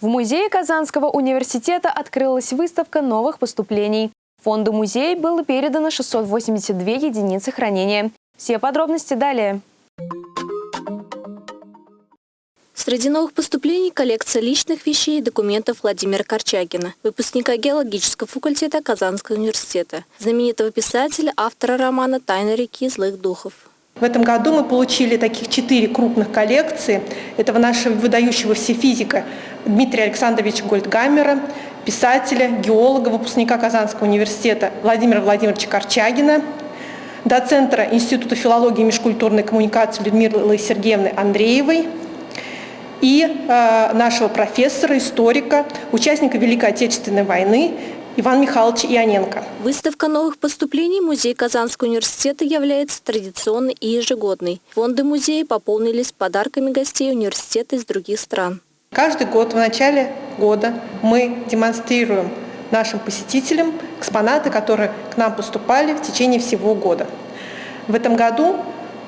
В музее Казанского университета открылась выставка новых поступлений. Фонду музея было передано 682 единицы хранения. Все подробности далее. Среди новых поступлений – коллекция личных вещей и документов Владимира Корчагина, выпускника геологического факультета Казанского университета, знаменитого писателя, автора романа «Тайна реки злых духов». В этом году мы получили таких четыре крупных коллекции. Этого нашего выдающегося физика Дмитрия Александровича Гольдгаммера, писателя, геолога, выпускника Казанского университета Владимира Владимировича Корчагина, доцентра Института филологии и межкультурной коммуникации Людмилы Сергеевны Андреевой и э, нашего профессора, историка, участника Великой Отечественной войны Иван Михайлович Ионенко. Выставка новых поступлений Музея Казанского университета является традиционной и ежегодной. Фонды музея пополнились подарками гостей университета из других стран. Каждый год в начале года мы демонстрируем нашим посетителям экспонаты, которые к нам поступали в течение всего года. В этом году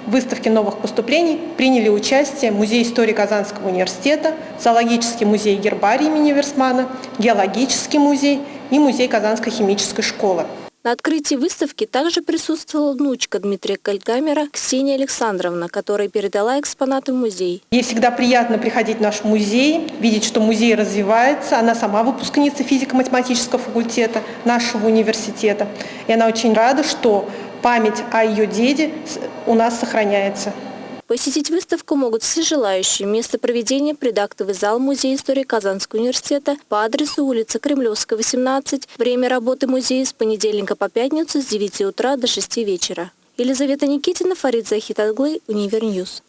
в выставке новых поступлений приняли участие Музей истории Казанского университета, Зоологический музей гербарий имени Версмана, Геологический музей и Музей Казанской химической школы. На открытии выставки также присутствовала внучка Дмитрия Кальгамера Ксения Александровна, которая передала экспонаты в музей. Ей всегда приятно приходить в наш музей, видеть, что музей развивается. Она сама выпускница физико-математического факультета нашего университета. И она очень рада, что память о ее деде у нас сохраняется. Посетить выставку могут все желающие. Место проведения – предактовый зал Музея истории Казанского университета по адресу улица Кремлевская, 18. Время работы музея с понедельника по пятницу с 9 утра до 6 вечера. Елизавета Никитина, Фарид Захитаглы, Univer News.